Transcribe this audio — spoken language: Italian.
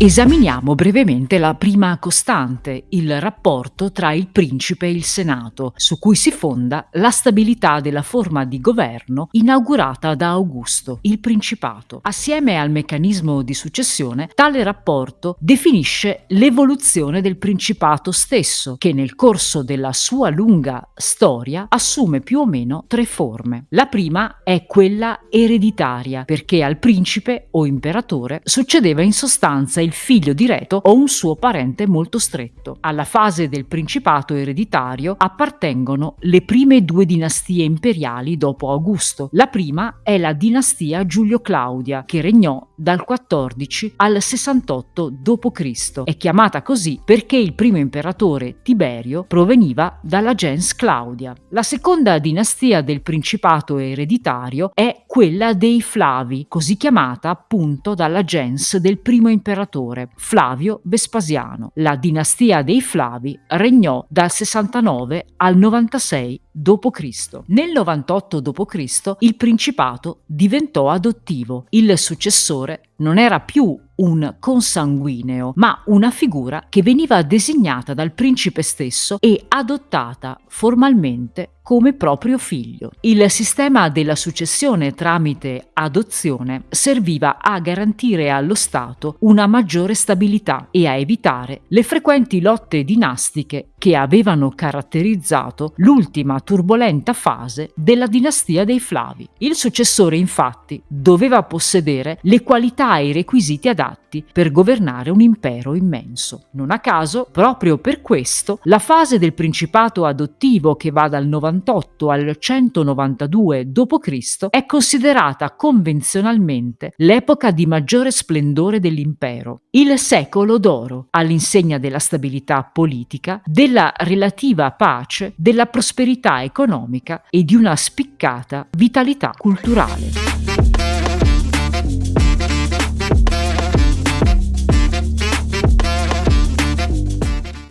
Esaminiamo brevemente la prima costante, il rapporto tra il principe e il senato, su cui si fonda la stabilità della forma di governo inaugurata da Augusto, il principato. Assieme al meccanismo di successione, tale rapporto definisce l'evoluzione del principato stesso, che nel corso della sua lunga storia assume più o meno tre forme. La prima è quella ereditaria, perché al principe o imperatore succedeva in sostanza il il figlio diretto o un suo parente molto stretto. Alla fase del principato ereditario appartengono le prime due dinastie imperiali dopo Augusto. La prima è la dinastia Giulio-Claudia, che regnò dal 14 al 68 d.C. È chiamata così perché il primo imperatore Tiberio proveniva dalla gens Claudia. La seconda dinastia del principato ereditario è quella dei Flavi, così chiamata appunto dalla gens del primo imperatore Flavio Vespasiano. La dinastia dei Flavi regnò dal 69 al 96 d.C. Nel 98 d.C. il principato diventò adottivo. Il successore non era più un consanguineo, ma una figura che veniva designata dal principe stesso e adottata formalmente come proprio figlio. Il sistema della successione tramite adozione serviva a garantire allo Stato una maggiore stabilità e a evitare le frequenti lotte dinastiche che avevano caratterizzato l'ultima turbolenta fase della dinastia dei Flavi. Il successore infatti doveva possedere le qualità e i requisiti adatti per governare un impero immenso. Non a caso, proprio per questo, la fase del principato adottivo che va dal 98 al 192 d.C. è considerata convenzionalmente l'epoca di maggiore splendore dell'impero, il secolo d'oro, all'insegna della stabilità politica, della relativa pace, della prosperità economica e di una spiccata vitalità culturale.